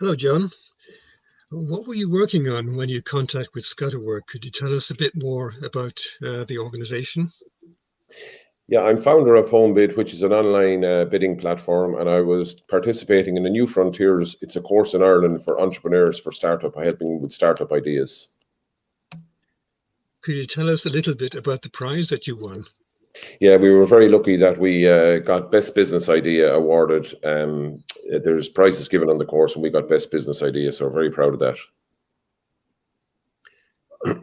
Hello, John. What were you working on when you contact with Scatterwork? Could you tell us a bit more about uh, the organization? Yeah, I'm founder of HomeBid, which is an online uh, bidding platform, and I was participating in the New Frontiers. It's a course in Ireland for entrepreneurs for startup, helping with startup ideas. Could you tell us a little bit about the prize that you won? Yeah, we were very lucky that we uh, got Best Business Idea awarded. Um, there's prizes given on the course, and we got Best Business Idea, so we're very proud of that.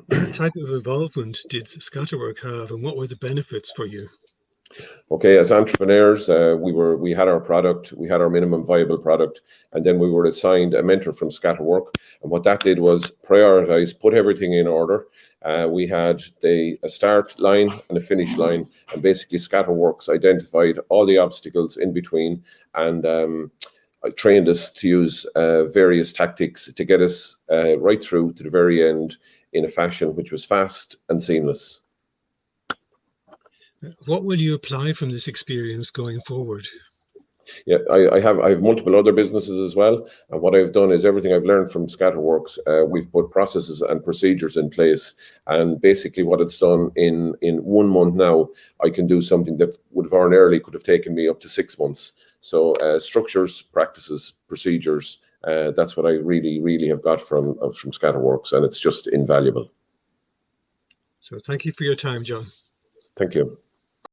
what type of involvement did Scatterwork have, and what were the benefits for you? Okay, as entrepreneurs, uh, we were we had our product, we had our minimum viable product, and then we were assigned a mentor from Scatterwork. And what that did was prioritize, put everything in order. Uh, we had the a start line and a finish line, and basically Scatterworks identified all the obstacles in between and um, trained us to use uh, various tactics to get us uh, right through to the very end in a fashion which was fast and seamless. What will you apply from this experience going forward? Yeah, I, I, have I have multiple other businesses as well, and what I've done is everything I've learned from Scatterworks. Uh, we've put processes and procedures in place, and basically what it's done in in one month now, I can do something that would have ordinarily could have taken me up to six months. So uh, structures, practices, procedures. Uh, that's what I really, really have got from from Scatterworks, and it's just invaluable. So thank you for your time, John. Thank you.